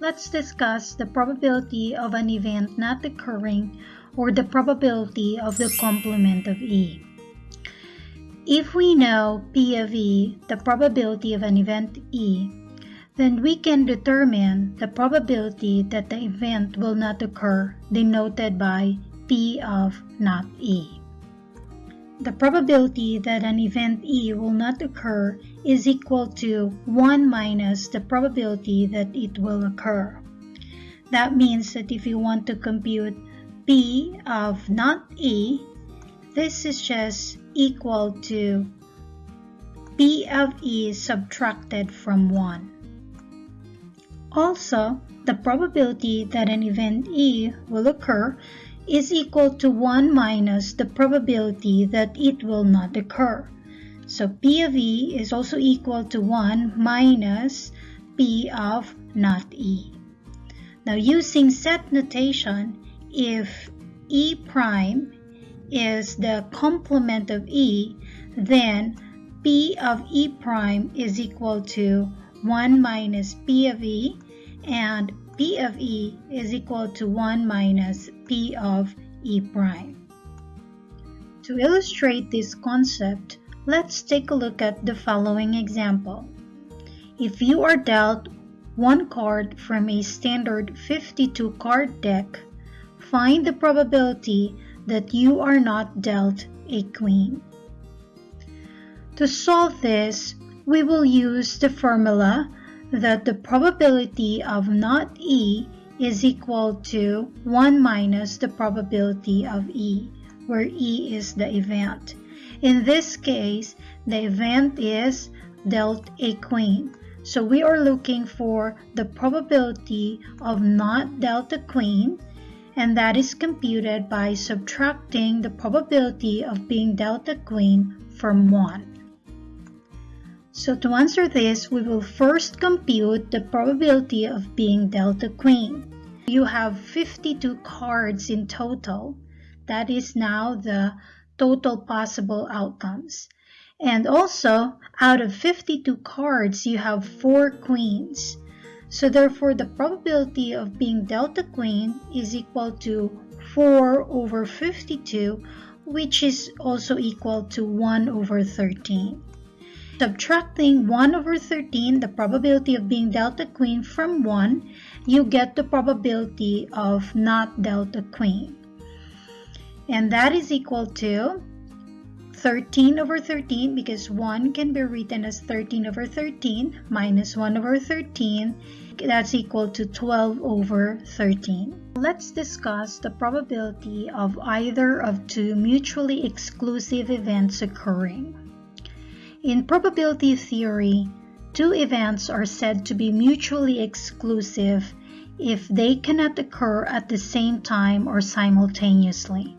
let's discuss the probability of an event not occurring or the probability of the complement of E. If we know P of E, the probability of an event E, then we can determine the probability that the event will not occur denoted by P of not E. The probability that an event E will not occur is equal to 1 minus the probability that it will occur. That means that if you want to compute P of not E, this is just equal to P of E subtracted from 1. Also, the probability that an event E will occur is equal to 1 minus the probability that it will not occur. So P of E is also equal to 1 minus P of not E. Now using set notation, if E prime is the complement of E, then P of E prime is equal to 1 minus P of E and P of E is equal to 1 minus P of E prime. To illustrate this concept, let's take a look at the following example. If you are dealt one card from a standard 52 card deck, find the probability that you are not dealt a queen. To solve this, we will use the formula that the probability of not E is equal to 1 minus the probability of E, where E is the event. In this case, the event is dealt a queen. So we are looking for the probability of not dealt a queen, and that is computed by subtracting the probability of being dealt a queen from 1. So to answer this, we will first compute the probability of being dealt a queen. You have 52 cards in total. That is now the total possible outcomes. And also, out of 52 cards, you have 4 queens. So therefore, the probability of being dealt a queen is equal to 4 over 52, which is also equal to 1 over 13. Subtracting 1 over 13, the probability of being dealt a queen from 1, you get the probability of not dealt a queen. And that is equal to 13 over 13 because 1 can be written as 13 over 13 minus 1 over 13 that's equal to 12 over 13. Let's discuss the probability of either of two mutually exclusive events occurring. In probability theory, two events are said to be mutually exclusive if they cannot occur at the same time or simultaneously.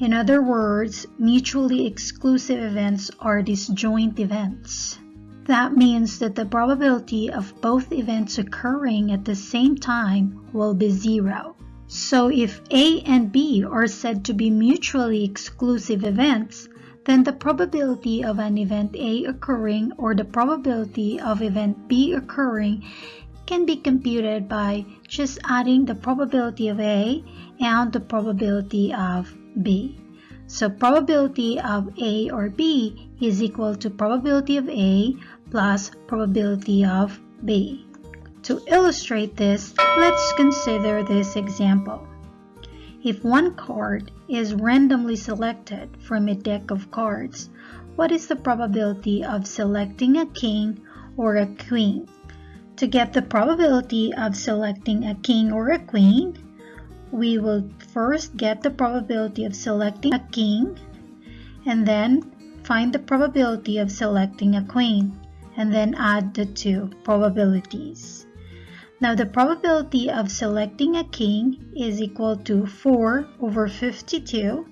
In other words, mutually exclusive events are disjoint events. That means that the probability of both events occurring at the same time will be zero. So if A and B are said to be mutually exclusive events, then the probability of an event A occurring or the probability of event B occurring can be computed by just adding the probability of A and the probability of B. So probability of A or B is equal to probability of A plus probability of B. To illustrate this, let's consider this example. If one card is randomly selected from a deck of cards, what is the probability of selecting a king or a queen? To get the probability of selecting a king or a queen, we will first get the probability of selecting a king and then find the probability of selecting a queen and then add the two probabilities. Now the probability of selecting a king is equal to 4 over 52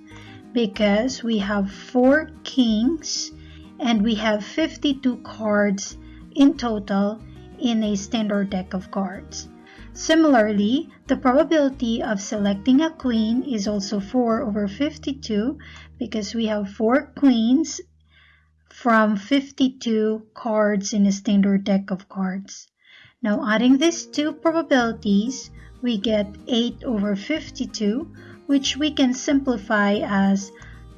because we have 4 kings and we have 52 cards in total in a standard deck of cards. Similarly, the probability of selecting a queen is also 4 over 52 because we have 4 queens from 52 cards in a standard deck of cards. Now adding these two probabilities, we get 8 over 52, which we can simplify as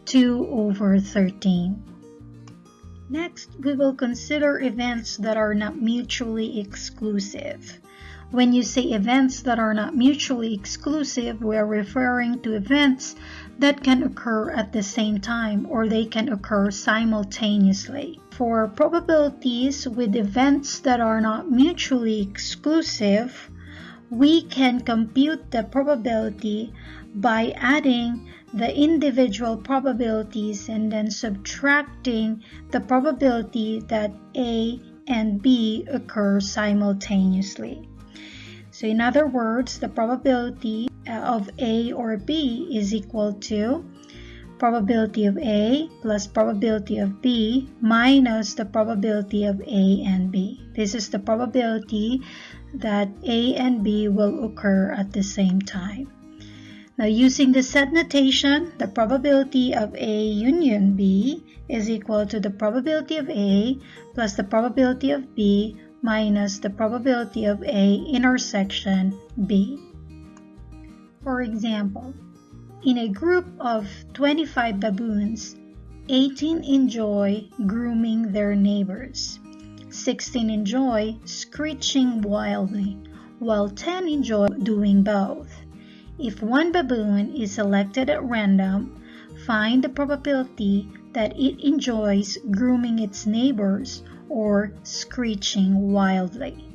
2 over 13. Next, we will consider events that are not mutually exclusive. When you say events that are not mutually exclusive, we are referring to events that can occur at the same time or they can occur simultaneously. For probabilities with events that are not mutually exclusive, we can compute the probability by adding the individual probabilities and then subtracting the probability that A and B occur simultaneously. So in other words, the probability uh, of A or B is equal to probability of A plus probability of B minus the probability of A and B. This is the probability that A and B will occur at the same time. Now using the set notation, the probability of A union B is equal to the probability of A plus the probability of B minus the probability of A intersection B. For example, in a group of 25 baboons, 18 enjoy grooming their neighbors, 16 enjoy screeching wildly, while 10 enjoy doing both. If one baboon is selected at random, find the probability that it enjoys grooming its neighbors or screeching wildly.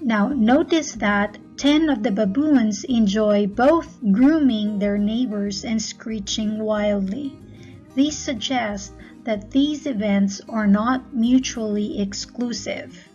Now notice that 10 of the baboons enjoy both grooming their neighbors and screeching wildly. This suggests that these events are not mutually exclusive.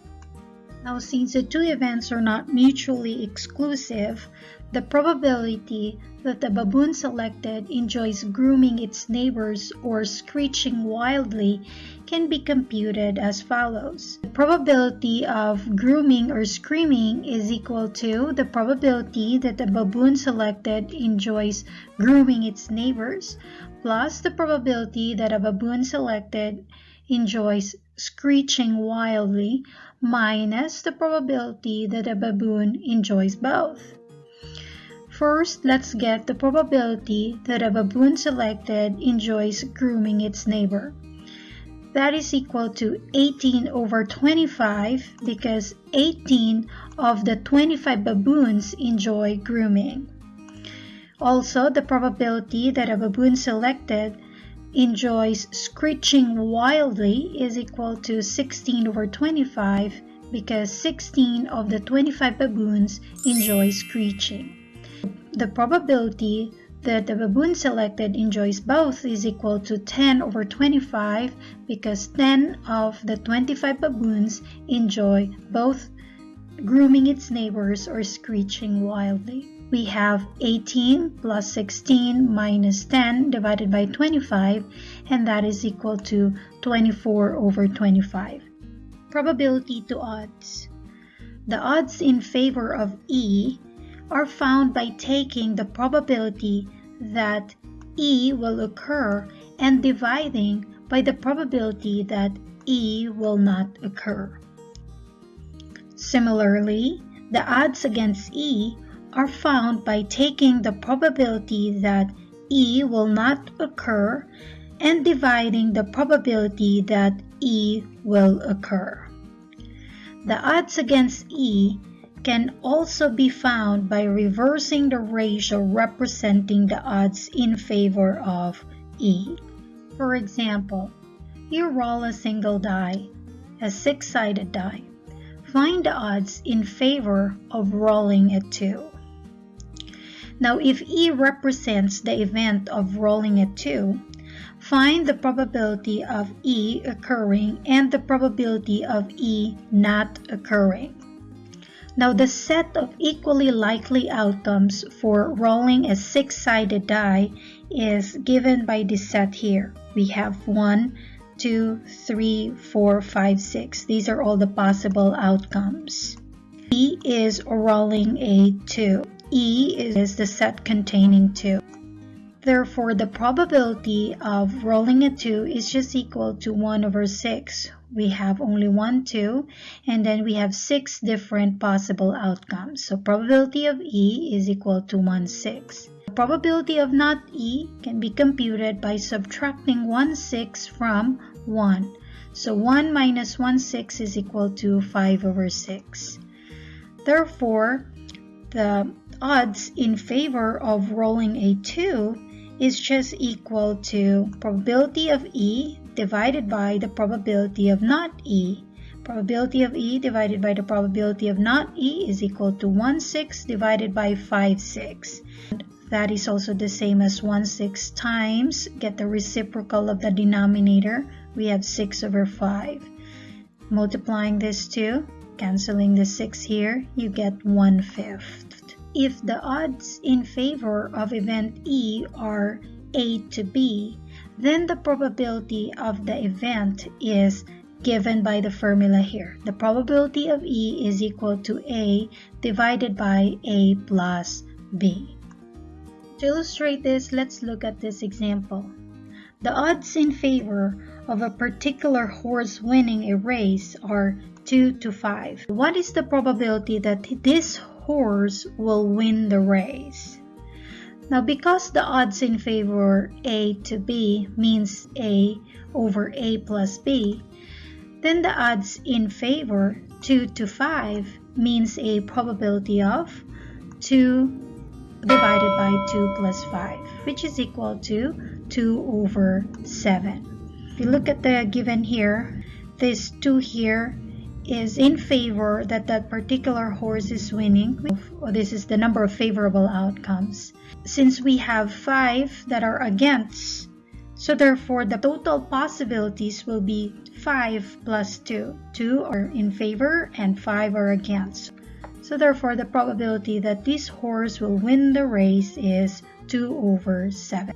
Now since the two events are not mutually exclusive, the probability that the baboon selected enjoys grooming its neighbors or screeching wildly can be computed as follows. The probability of grooming or screaming is equal to the probability that the baboon selected enjoys grooming its neighbors plus the probability that a baboon selected enjoys screeching wildly minus the probability that a baboon enjoys both. First, let's get the probability that a baboon selected enjoys grooming its neighbor. That is equal to 18 over 25 because 18 of the 25 baboons enjoy grooming. Also, the probability that a baboon selected enjoys screeching wildly is equal to 16 over 25 because 16 of the 25 baboons enjoy screeching. The probability that the baboon selected enjoys both is equal to 10 over 25 because 10 of the 25 baboons enjoy both grooming its neighbors or screeching wildly. We have 18 plus 16 minus 10 divided by 25 and that is equal to 24 over 25. Probability to odds. The odds in favor of E are found by taking the probability that E will occur and dividing by the probability that E will not occur. Similarly, the odds against E are found by taking the probability that E will not occur and dividing the probability that E will occur. The odds against E can also be found by reversing the ratio representing the odds in favor of E. For example, you roll a single die, a six-sided die. Find the odds in favor of rolling a 2. Now if E represents the event of rolling a 2, find the probability of E occurring and the probability of E not occurring. Now the set of equally likely outcomes for rolling a six-sided die is given by this set here. We have 1, 2, 3, 4, 5, 6. These are all the possible outcomes. E is rolling a 2. E is the set containing 2. Therefore, the probability of rolling a 2 is just equal to 1 over 6, we have only one, two, and then we have six different possible outcomes. So probability of E is equal to 1 6. The probability of not E can be computed by subtracting 1 6 from 1. So 1 minus 1 6 is equal to 5 over 6. Therefore, the odds in favor of rolling a 2 is just equal to probability of E divided by the probability of not E. Probability of E divided by the probability of not E is equal to 1 6 divided by 5 6. That is also the same as 1 6 times, get the reciprocal of the denominator, we have 6 over 5. Multiplying this two, canceling the 6 here, you get 1 fifth. If the odds in favor of event E are A to B, then the probability of the event is given by the formula here. The probability of E is equal to A divided by A plus B. To illustrate this, let's look at this example. The odds in favor of a particular horse winning a race are 2 to 5. What is the probability that this horse will win the race? Now because the odds in favor A to B means A over A plus B, then the odds in favor 2 to 5 means a probability of 2 divided by 2 plus 5, which is equal to 2 over 7. If you look at the given here, this 2 here is in favor that that particular horse is winning. This is the number of favorable outcomes since we have 5 that are against, so therefore the total possibilities will be 5 plus 2. 2 are in favor and 5 are against. So therefore the probability that this horse will win the race is 2 over 7.